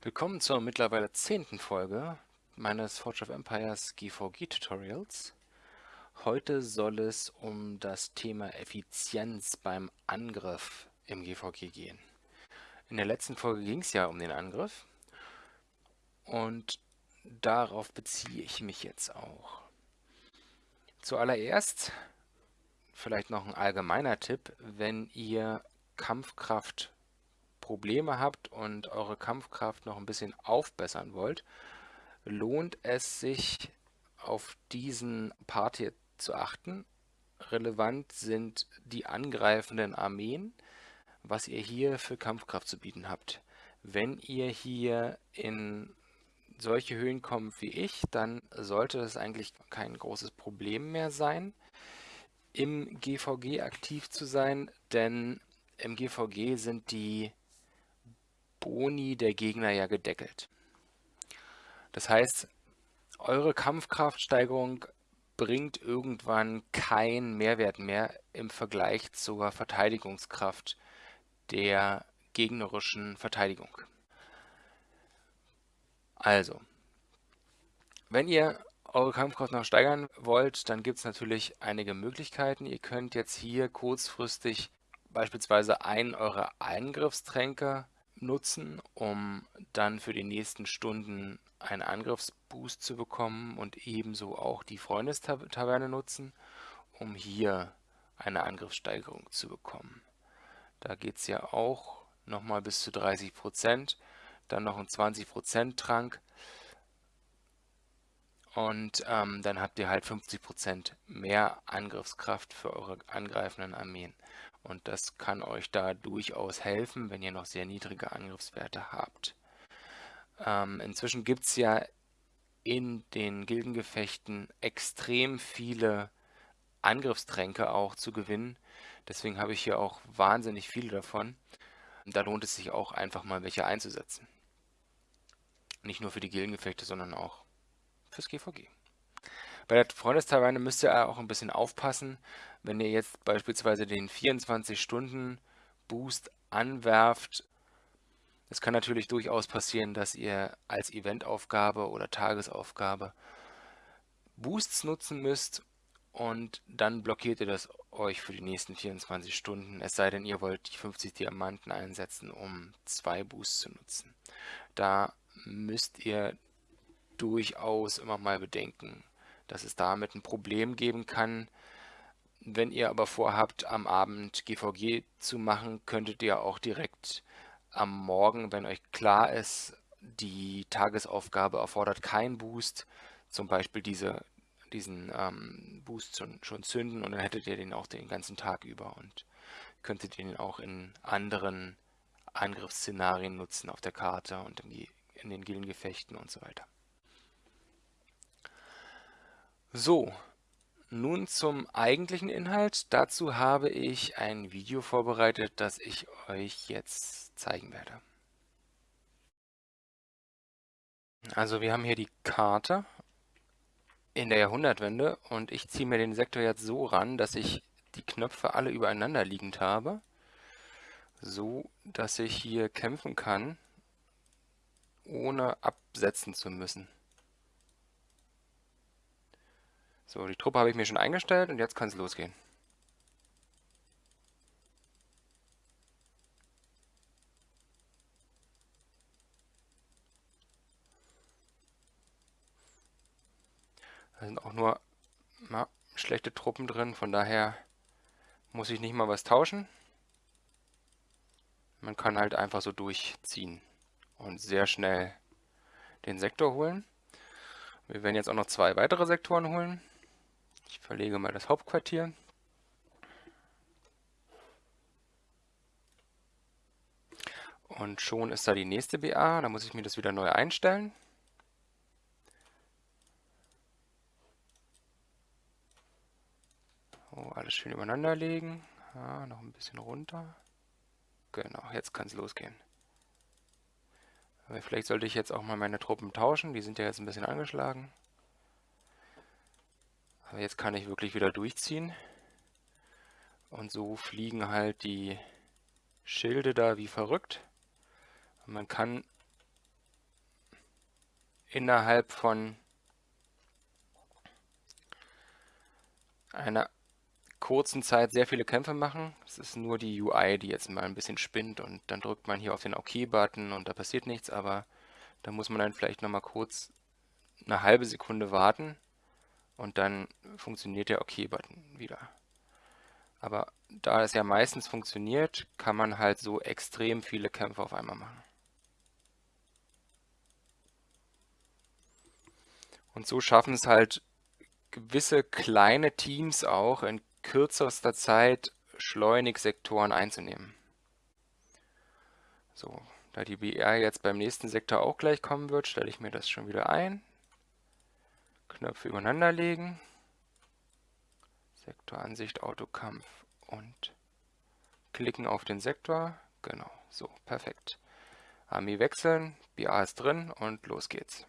Willkommen zur mittlerweile zehnten Folge meines Forge of Empires GVG Tutorials. Heute soll es um das Thema Effizienz beim Angriff im GVG gehen. In der letzten Folge ging es ja um den Angriff und darauf beziehe ich mich jetzt auch. Zuallererst vielleicht noch ein allgemeiner Tipp, wenn ihr Kampfkraft Probleme habt und eure Kampfkraft noch ein bisschen aufbessern wollt, lohnt es sich auf diesen Part hier zu achten. Relevant sind die angreifenden Armeen, was ihr hier für Kampfkraft zu bieten habt. Wenn ihr hier in solche Höhen kommt wie ich, dann sollte das eigentlich kein großes Problem mehr sein, im GVG aktiv zu sein, denn im GVG sind die Boni der Gegner ja gedeckelt. Das heißt, eure Kampfkraftsteigerung bringt irgendwann keinen Mehrwert mehr im Vergleich zur Verteidigungskraft der gegnerischen Verteidigung. Also, wenn ihr eure Kampfkraft noch steigern wollt, dann gibt es natürlich einige Möglichkeiten. Ihr könnt jetzt hier kurzfristig beispielsweise einen eurer Eingriffstränke nutzen, um dann für die nächsten Stunden einen Angriffsboost zu bekommen und ebenso auch die Freundestaverne nutzen, um hier eine Angriffssteigerung zu bekommen. Da geht es ja auch nochmal bis zu 30%, dann noch ein 20% Trank und ähm, dann habt ihr halt 50% mehr Angriffskraft für eure angreifenden Armeen. Und das kann euch da durchaus helfen, wenn ihr noch sehr niedrige Angriffswerte habt. Ähm, inzwischen gibt es ja in den Gildengefechten extrem viele Angriffstränke auch zu gewinnen. Deswegen habe ich hier auch wahnsinnig viele davon. Da lohnt es sich auch einfach mal welche einzusetzen. Nicht nur für die Gildengefechte, sondern auch fürs GVG. Bei der Freundestaverne müsst ihr auch ein bisschen aufpassen, wenn ihr jetzt beispielsweise den 24-Stunden-Boost anwerft. Es kann natürlich durchaus passieren, dass ihr als Eventaufgabe oder Tagesaufgabe Boosts nutzen müsst und dann blockiert ihr das euch für die nächsten 24 Stunden, es sei denn, ihr wollt die 50 Diamanten einsetzen, um zwei Boosts zu nutzen. Da müsst ihr durchaus immer mal bedenken, dass es damit ein Problem geben kann. Wenn ihr aber vorhabt, am Abend GVG zu machen, könntet ihr auch direkt am Morgen, wenn euch klar ist, die Tagesaufgabe erfordert keinen Boost, zum Beispiel diese, diesen ähm, Boost schon, schon zünden und dann hättet ihr den auch den ganzen Tag über und könntet ihn auch in anderen Angriffsszenarien nutzen auf der Karte und in, in den Gildengefechten und so weiter. So, nun zum eigentlichen Inhalt. Dazu habe ich ein Video vorbereitet, das ich euch jetzt zeigen werde. Also wir haben hier die Karte in der Jahrhundertwende und ich ziehe mir den Sektor jetzt so ran, dass ich die Knöpfe alle übereinander liegend habe, so dass ich hier kämpfen kann, ohne absetzen zu müssen. So, die Truppe habe ich mir schon eingestellt und jetzt kann es losgehen. Da sind auch nur na, schlechte Truppen drin, von daher muss ich nicht mal was tauschen. Man kann halt einfach so durchziehen und sehr schnell den Sektor holen. Wir werden jetzt auch noch zwei weitere Sektoren holen. Ich verlege mal das Hauptquartier. Und schon ist da die nächste BA. Da muss ich mir das wieder neu einstellen. So, alles schön übereinander legen. Ja, noch ein bisschen runter. Genau, jetzt kann es losgehen. Aber vielleicht sollte ich jetzt auch mal meine Truppen tauschen. Die sind ja jetzt ein bisschen angeschlagen. Aber jetzt kann ich wirklich wieder durchziehen. Und so fliegen halt die Schilde da wie verrückt. Und man kann innerhalb von einer kurzen Zeit sehr viele Kämpfe machen. Es ist nur die UI, die jetzt mal ein bisschen spinnt und dann drückt man hier auf den OK-Button und da passiert nichts, aber da muss man dann vielleicht nochmal kurz eine halbe Sekunde warten und dann funktioniert der OK-Button wieder. Aber da es ja meistens funktioniert, kann man halt so extrem viele Kämpfe auf einmal machen. Und so schaffen es halt gewisse kleine Teams auch in kürzester Zeit schleunig Sektoren einzunehmen. So, da die BR jetzt beim nächsten Sektor auch gleich kommen wird, stelle ich mir das schon wieder ein. Knöpfe übereinander legen. Sektoransicht, Autokampf und klicken auf den Sektor. Genau, so, perfekt. Armee wechseln, BA ist drin und los geht's.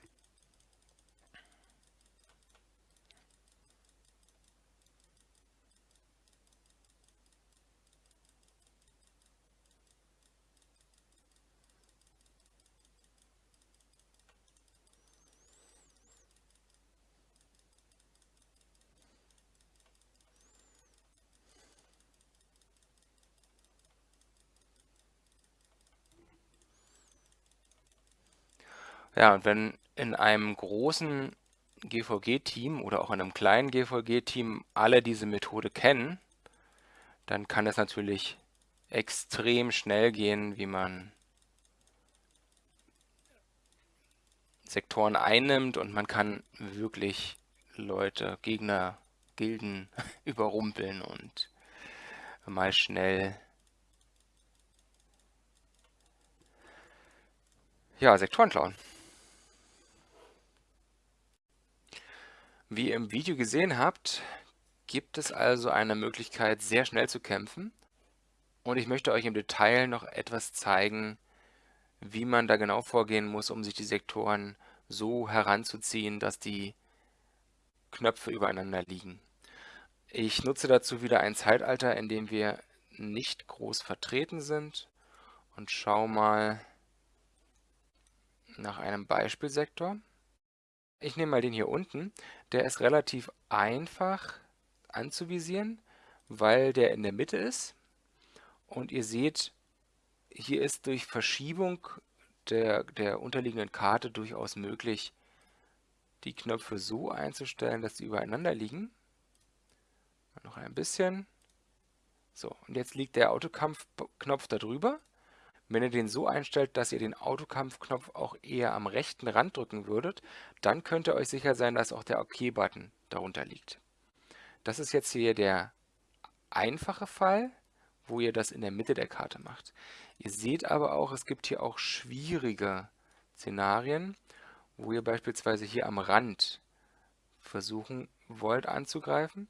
Ja, und wenn in einem großen GVG-Team oder auch in einem kleinen GVG-Team alle diese Methode kennen, dann kann es natürlich extrem schnell gehen, wie man Sektoren einnimmt und man kann wirklich Leute, Gegner, Gilden überrumpeln und mal schnell ja, Sektoren klauen. Wie ihr im Video gesehen habt, gibt es also eine Möglichkeit, sehr schnell zu kämpfen. Und ich möchte euch im Detail noch etwas zeigen, wie man da genau vorgehen muss, um sich die Sektoren so heranzuziehen, dass die Knöpfe übereinander liegen. Ich nutze dazu wieder ein Zeitalter, in dem wir nicht groß vertreten sind und schaue mal nach einem Beispielsektor. Ich nehme mal den hier unten. Der ist relativ einfach anzuvisieren, weil der in der Mitte ist. Und ihr seht, hier ist durch Verschiebung der, der unterliegenden Karte durchaus möglich, die Knöpfe so einzustellen, dass sie übereinander liegen. Noch ein bisschen. So, und jetzt liegt der Autokampfknopf da drüber. Wenn ihr den so einstellt, dass ihr den Autokampfknopf auch eher am rechten Rand drücken würdet, dann könnt ihr euch sicher sein, dass auch der OK-Button darunter liegt. Das ist jetzt hier der einfache Fall, wo ihr das in der Mitte der Karte macht. Ihr seht aber auch, es gibt hier auch schwierige Szenarien, wo ihr beispielsweise hier am Rand versuchen wollt anzugreifen.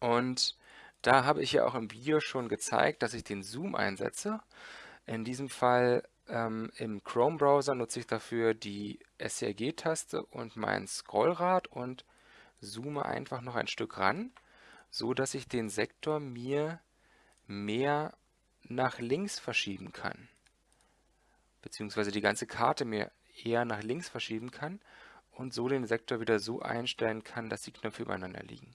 Und da habe ich ja auch im Video schon gezeigt, dass ich den Zoom einsetze. In diesem Fall ähm, im Chrome-Browser nutze ich dafür die SCRG-Taste und mein Scrollrad und zoome einfach noch ein Stück ran, so dass ich den Sektor mir mehr nach links verschieben kann. Beziehungsweise die ganze Karte mir eher nach links verschieben kann und so den Sektor wieder so einstellen kann, dass die Knöpfe übereinander liegen.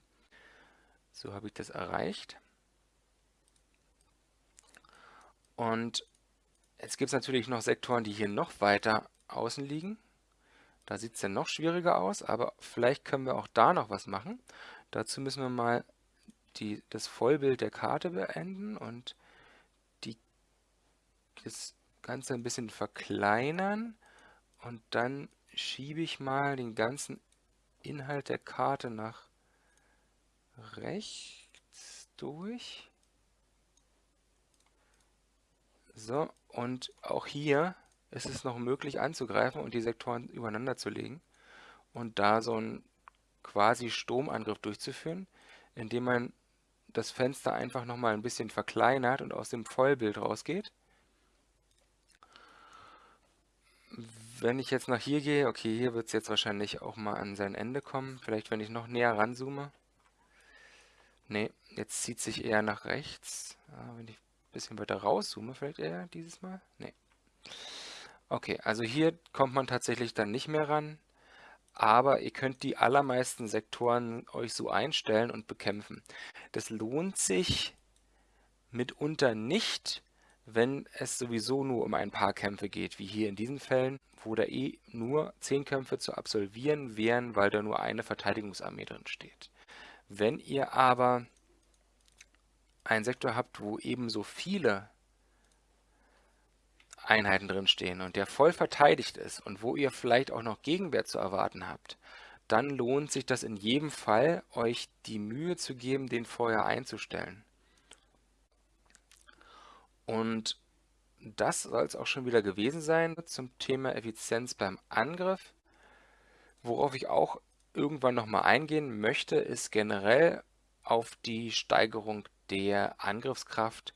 So habe ich das erreicht. Und Jetzt gibt es natürlich noch Sektoren, die hier noch weiter außen liegen. Da sieht es dann noch schwieriger aus, aber vielleicht können wir auch da noch was machen. Dazu müssen wir mal die, das Vollbild der Karte beenden und die, das Ganze ein bisschen verkleinern. Und dann schiebe ich mal den ganzen Inhalt der Karte nach rechts durch. So, und auch hier ist es noch möglich anzugreifen und die Sektoren übereinander zu legen und da so einen quasi Sturmangriff durchzuführen, indem man das Fenster einfach nochmal ein bisschen verkleinert und aus dem Vollbild rausgeht. Wenn ich jetzt nach hier gehe, okay, hier wird es jetzt wahrscheinlich auch mal an sein Ende kommen. Vielleicht, wenn ich noch näher ranzoome. Ne, jetzt zieht sich eher nach rechts. Ja, wenn ich bisschen weiter rauszoome, vielleicht eher dieses Mal? Nee. Okay, also hier kommt man tatsächlich dann nicht mehr ran. aber ihr könnt die allermeisten Sektoren euch so einstellen und bekämpfen. Das lohnt sich mitunter nicht, wenn es sowieso nur um ein paar Kämpfe geht, wie hier in diesen Fällen, wo da eh nur 10 Kämpfe zu absolvieren wären, weil da nur eine Verteidigungsarmee drin steht. Wenn ihr aber einen Sektor habt, wo ebenso viele Einheiten drin stehen und der voll verteidigt ist und wo ihr vielleicht auch noch Gegenwehr zu erwarten habt, dann lohnt sich das in jedem Fall, euch die Mühe zu geben, den vorher einzustellen. Und das soll es auch schon wieder gewesen sein zum Thema Effizienz beim Angriff. Worauf ich auch irgendwann nochmal eingehen möchte, ist generell auf die Steigerung der Angriffskraft,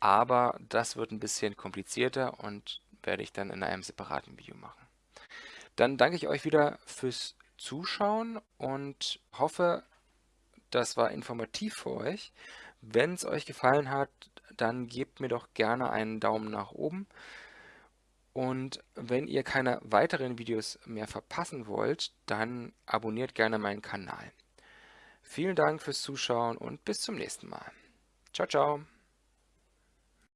aber das wird ein bisschen komplizierter und werde ich dann in einem separaten Video machen. Dann danke ich euch wieder fürs Zuschauen und hoffe, das war informativ für euch. Wenn es euch gefallen hat, dann gebt mir doch gerne einen Daumen nach oben. Und wenn ihr keine weiteren Videos mehr verpassen wollt, dann abonniert gerne meinen Kanal. Vielen Dank fürs Zuschauen und bis zum nächsten Mal. Ciao, ciao.